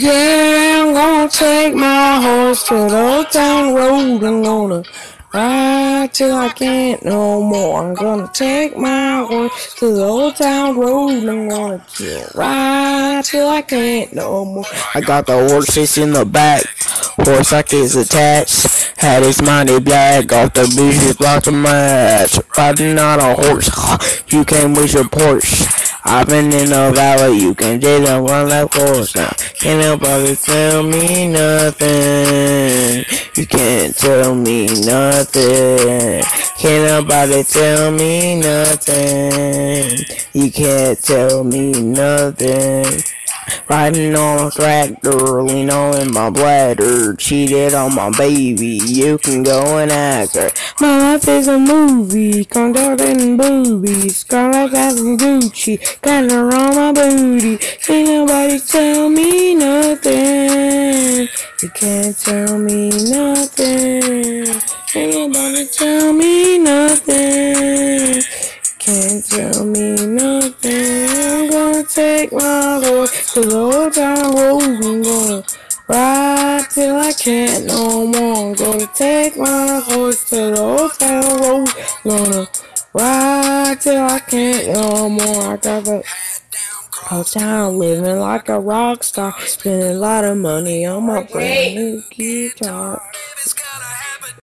Yeah, I'm gonna take my horse to the old town road. I'm gonna ride till I can't no more. I'm gonna take my horse to the old town road. I'm gonna ride till I can't no more. I got the horses in the back, horse like is attached. Had his money black off the beach, blocked the match. Riding on a horse, you came with your Porsche. I've been in the valley, you can take them one left course now. Can't nobody tell me nothing. You can't tell me nothing. Can't nobody tell me nothing. You can't tell me nothing. Riding on a tractor, lean on my bladder, cheated on my baby, you can go and ask her. My life is a movie, conduct and boobies, got like having Gucci, got her on my booty, can't nobody tell me nothing, you can't tell me nothing, can't nobody tell me nothing. Can't tell me nothing. Take my horse to the old town road. I'm gonna ride till I can't no more. I'm gonna take my horse to the old town road. Gonna ride till I can't no more. I got the whole town living like a rock star. Spending a lot of money on my brand new guitar.